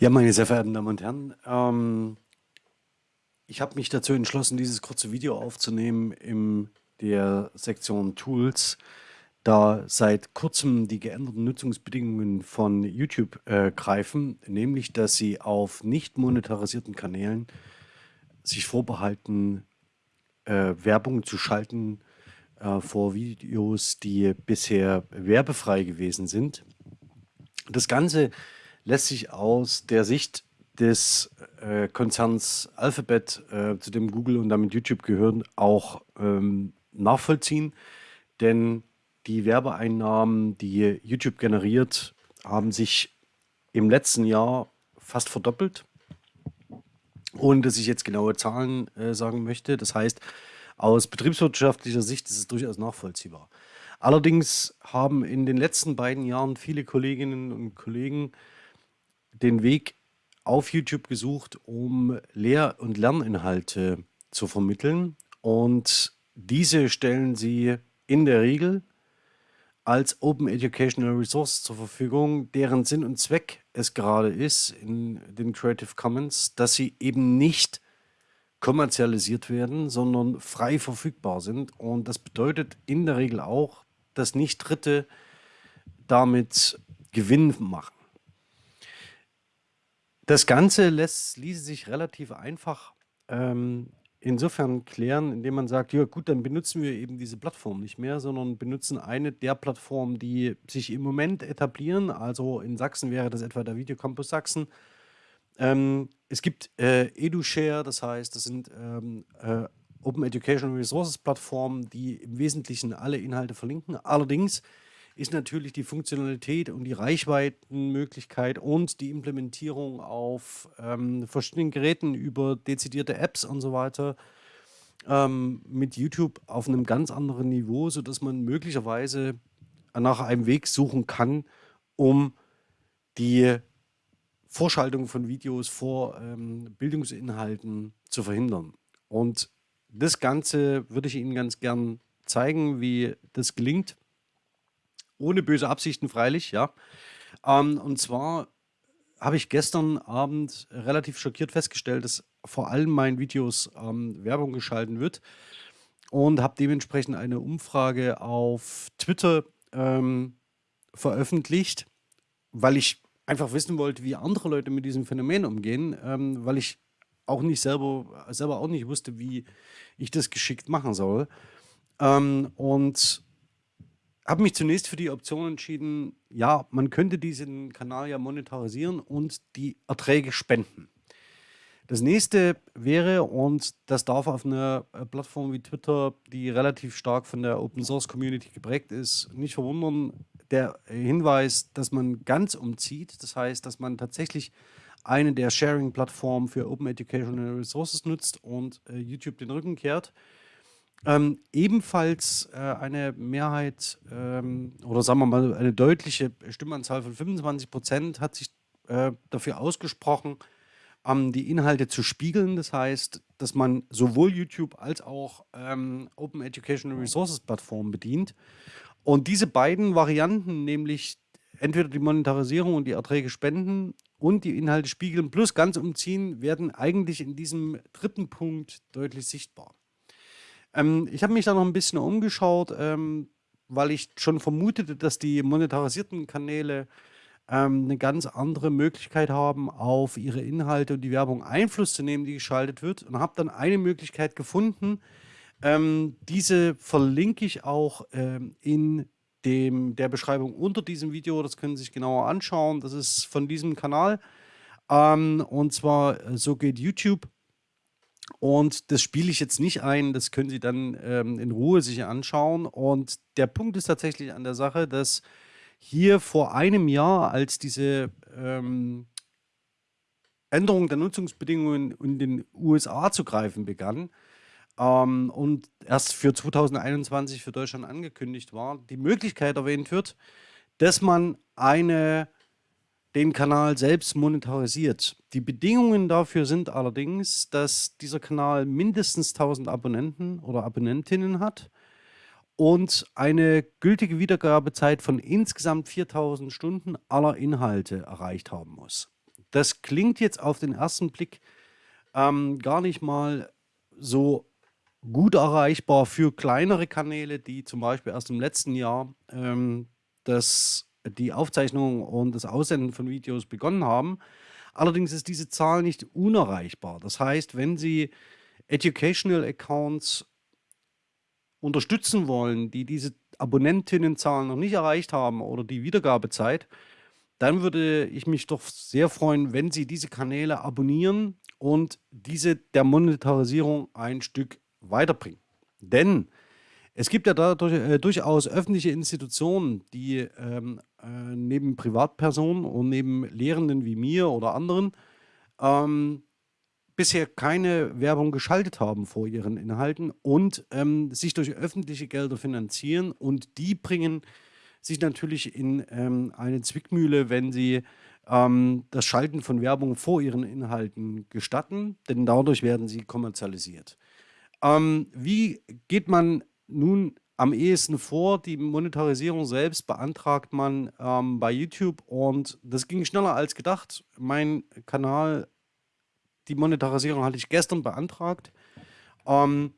Ja, meine sehr verehrten Damen und Herren, ähm, ich habe mich dazu entschlossen, dieses kurze Video aufzunehmen in der Sektion Tools, da seit kurzem die geänderten Nutzungsbedingungen von YouTube äh, greifen, nämlich dass sie auf nicht monetarisierten Kanälen sich vorbehalten, äh, Werbung zu schalten äh, vor Videos, die bisher werbefrei gewesen sind. Das Ganze lässt sich aus der Sicht des äh, Konzerns Alphabet, äh, zu dem Google und damit YouTube gehören, auch ähm, nachvollziehen. Denn die Werbeeinnahmen, die YouTube generiert, haben sich im letzten Jahr fast verdoppelt. Ohne dass ich jetzt genaue Zahlen äh, sagen möchte. Das heißt, aus betriebswirtschaftlicher Sicht ist es durchaus nachvollziehbar. Allerdings haben in den letzten beiden Jahren viele Kolleginnen und Kollegen den Weg auf YouTube gesucht, um Lehr- und Lerninhalte zu vermitteln. Und diese stellen sie in der Regel als Open Educational Resource zur Verfügung, deren Sinn und Zweck es gerade ist in den Creative Commons, dass sie eben nicht kommerzialisiert werden, sondern frei verfügbar sind. Und das bedeutet in der Regel auch, dass nicht Dritte damit Gewinn machen. Das Ganze lässt, ließe sich relativ einfach ähm, insofern klären, indem man sagt, ja gut, dann benutzen wir eben diese Plattform nicht mehr, sondern benutzen eine der Plattformen, die sich im Moment etablieren. Also in Sachsen wäre das etwa der Videocampus Sachsen. Ähm, es gibt äh, EduShare, das heißt, das sind ähm, äh, Open Educational Resources Plattformen, die im Wesentlichen alle Inhalte verlinken. Allerdings ist natürlich die Funktionalität und die Reichweitenmöglichkeit und die Implementierung auf ähm, verschiedenen Geräten über dezidierte Apps und so weiter ähm, mit YouTube auf einem ganz anderen Niveau, sodass man möglicherweise nach einem Weg suchen kann, um die Vorschaltung von Videos vor ähm, Bildungsinhalten zu verhindern. Und das Ganze würde ich Ihnen ganz gern zeigen, wie das gelingt ohne böse Absichten freilich, ja. Ähm, und zwar habe ich gestern Abend relativ schockiert festgestellt, dass vor allem meinen Videos ähm, Werbung geschalten wird und habe dementsprechend eine Umfrage auf Twitter ähm, veröffentlicht, weil ich einfach wissen wollte, wie andere Leute mit diesem Phänomen umgehen, ähm, weil ich auch nicht selber, selber auch nicht wusste, wie ich das geschickt machen soll. Ähm, und habe mich zunächst für die Option entschieden, ja, man könnte diesen Kanal ja monetarisieren und die Erträge spenden. Das nächste wäre, und das darf auf einer äh, Plattform wie Twitter, die relativ stark von der Open Source Community geprägt ist, nicht verwundern, der Hinweis, dass man ganz umzieht. Das heißt, dass man tatsächlich eine der Sharing-Plattformen für Open Educational Resources nutzt und äh, YouTube den Rücken kehrt. Ähm, ebenfalls äh, eine Mehrheit ähm, oder sagen wir mal eine deutliche Stimmanzahl von 25 Prozent hat sich äh, dafür ausgesprochen, ähm, die Inhalte zu spiegeln. Das heißt, dass man sowohl YouTube als auch ähm, Open Educational Resources Plattformen bedient. Und diese beiden Varianten, nämlich entweder die Monetarisierung und die Erträge spenden und die Inhalte spiegeln plus ganz umziehen, werden eigentlich in diesem dritten Punkt deutlich sichtbar. Ähm, ich habe mich da noch ein bisschen umgeschaut, ähm, weil ich schon vermutete, dass die monetarisierten Kanäle ähm, eine ganz andere Möglichkeit haben, auf ihre Inhalte und die Werbung Einfluss zu nehmen, die geschaltet wird. Und habe dann eine Möglichkeit gefunden. Ähm, diese verlinke ich auch ähm, in dem, der Beschreibung unter diesem Video. Das können Sie sich genauer anschauen. Das ist von diesem Kanal. Ähm, und zwar, äh, so geht YouTube. Und das spiele ich jetzt nicht ein, das können Sie dann ähm, in Ruhe sich anschauen. Und der Punkt ist tatsächlich an der Sache, dass hier vor einem Jahr, als diese ähm, Änderung der Nutzungsbedingungen in den USA zu greifen begann ähm, und erst für 2021 für Deutschland angekündigt war, die Möglichkeit erwähnt wird, dass man eine den Kanal selbst monetarisiert. Die Bedingungen dafür sind allerdings, dass dieser Kanal mindestens 1000 Abonnenten oder Abonnentinnen hat und eine gültige Wiedergabezeit von insgesamt 4000 Stunden aller Inhalte erreicht haben muss. das klingt jetzt auf den ersten Blick ähm, gar nicht mal so gut erreichbar für kleinere Kanäle, die zum Beispiel erst im letzten Jahr ähm, das, die Aufzeichnung und das Aussenden von Videos begonnen haben. Allerdings ist diese Zahl nicht unerreichbar. Das heißt, wenn Sie Educational Accounts unterstützen wollen, die diese Abonnentinnenzahlen noch nicht erreicht haben oder die Wiedergabezeit, dann würde ich mich doch sehr freuen, wenn Sie diese Kanäle abonnieren und diese der Monetarisierung ein Stück weiterbringen. Denn es gibt ja dadurch, äh, durchaus öffentliche Institutionen, die ähm, äh, neben Privatpersonen und neben Lehrenden wie mir oder anderen ähm, bisher keine Werbung geschaltet haben vor ihren Inhalten und ähm, sich durch öffentliche Gelder finanzieren und die bringen sich natürlich in ähm, eine Zwickmühle, wenn sie ähm, das Schalten von Werbung vor ihren Inhalten gestatten, denn dadurch werden sie kommerzialisiert. Ähm, wie geht man nun am ehesten vor? Die Monetarisierung selbst beantragt man ähm, bei YouTube und das ging schneller als gedacht. Mein Kanal, die Monetarisierung hatte ich gestern beantragt. Ähm,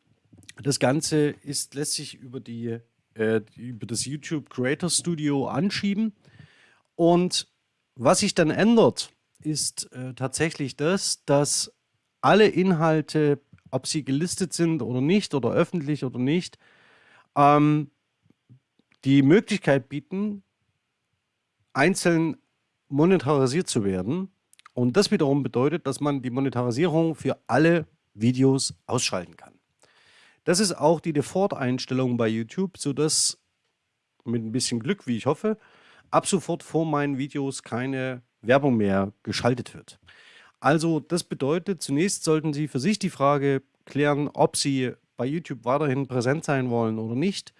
das Ganze ist, lässt sich über, die, äh, über das YouTube Creator Studio anschieben. Und was sich dann ändert, ist äh, tatsächlich das, dass alle Inhalte ob sie gelistet sind oder nicht oder öffentlich oder nicht, ähm, die Möglichkeit bieten, einzeln monetarisiert zu werden. Und das wiederum bedeutet, dass man die Monetarisierung für alle Videos ausschalten kann. Das ist auch die Default-Einstellung bei YouTube, sodass mit ein bisschen Glück, wie ich hoffe, ab sofort vor meinen Videos keine Werbung mehr geschaltet wird. Also das bedeutet, zunächst sollten Sie für sich die Frage klären, ob Sie bei YouTube weiterhin präsent sein wollen oder nicht.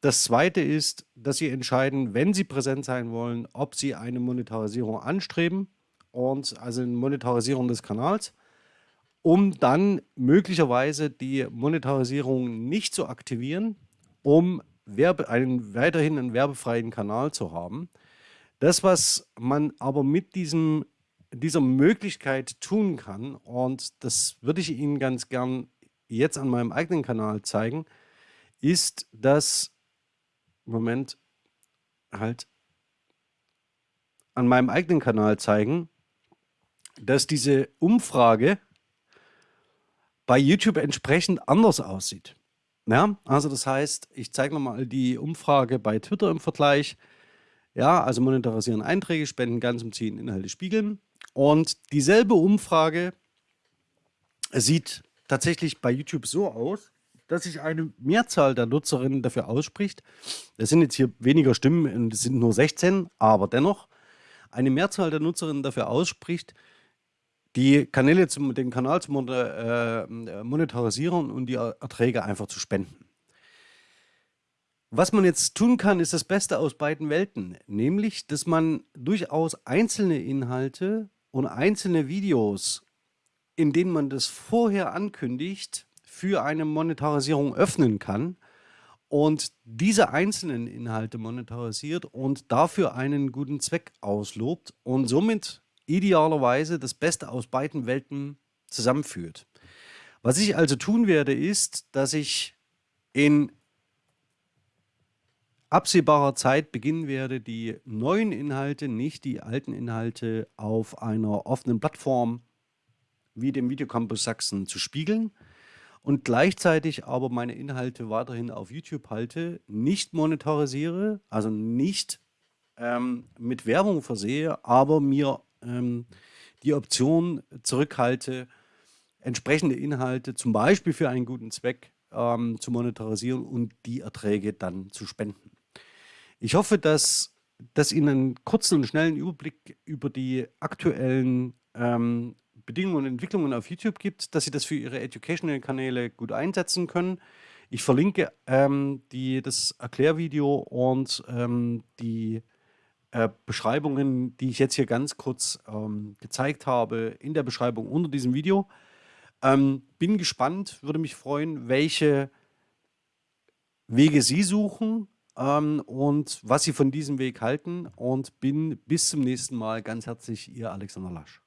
Das zweite ist, dass Sie entscheiden, wenn Sie präsent sein wollen, ob Sie eine Monetarisierung anstreben und also eine Monetarisierung des Kanals, um dann möglicherweise die Monetarisierung nicht zu aktivieren, um Werbe, einen, weiterhin einen werbefreien Kanal zu haben. Das, was man aber mit diesem dieser Möglichkeit tun kann, und das würde ich Ihnen ganz gern jetzt an meinem eigenen Kanal zeigen, ist, dass, Moment, halt, an meinem eigenen Kanal zeigen, dass diese Umfrage bei YouTube entsprechend anders aussieht. Ja, also das heißt, ich zeige nochmal die Umfrage bei Twitter im Vergleich. Ja, also monetarisieren Einträge, spenden ganz und ziehen Inhalte spiegeln. Und dieselbe Umfrage sieht tatsächlich bei YouTube so aus, dass sich eine Mehrzahl der Nutzerinnen dafür ausspricht. Es sind jetzt hier weniger Stimmen und es sind nur 16, aber dennoch eine Mehrzahl der Nutzerinnen dafür ausspricht, die Kanäle zum, den Kanal zu äh, monetarisieren und die Erträge einfach zu spenden. Was man jetzt tun kann, ist das Beste aus beiden Welten, nämlich, dass man durchaus einzelne Inhalte und einzelne Videos, in denen man das vorher ankündigt, für eine Monetarisierung öffnen kann und diese einzelnen Inhalte monetarisiert und dafür einen guten Zweck auslobt und somit idealerweise das Beste aus beiden Welten zusammenführt. Was ich also tun werde, ist, dass ich in absehbarer Zeit beginnen werde, die neuen Inhalte, nicht die alten Inhalte, auf einer offenen Plattform wie dem Videocampus Sachsen zu spiegeln und gleichzeitig aber meine Inhalte weiterhin auf YouTube halte, nicht monetarisiere, also nicht ähm, mit Werbung versehe, aber mir ähm, die Option zurückhalte, entsprechende Inhalte zum Beispiel für einen guten Zweck ähm, zu monetarisieren und die Erträge dann zu spenden. Ich hoffe, dass das Ihnen einen kurzen und schnellen Überblick über die aktuellen ähm, Bedingungen und Entwicklungen auf YouTube gibt, dass Sie das für Ihre Educational-Kanäle gut einsetzen können. Ich verlinke ähm, die, das Erklärvideo und ähm, die äh, Beschreibungen, die ich jetzt hier ganz kurz ähm, gezeigt habe, in der Beschreibung unter diesem Video. Ähm, bin gespannt, würde mich freuen, welche Wege Sie suchen, ähm, und was Sie von diesem Weg halten und bin bis zum nächsten Mal ganz herzlich Ihr Alexander Lasch.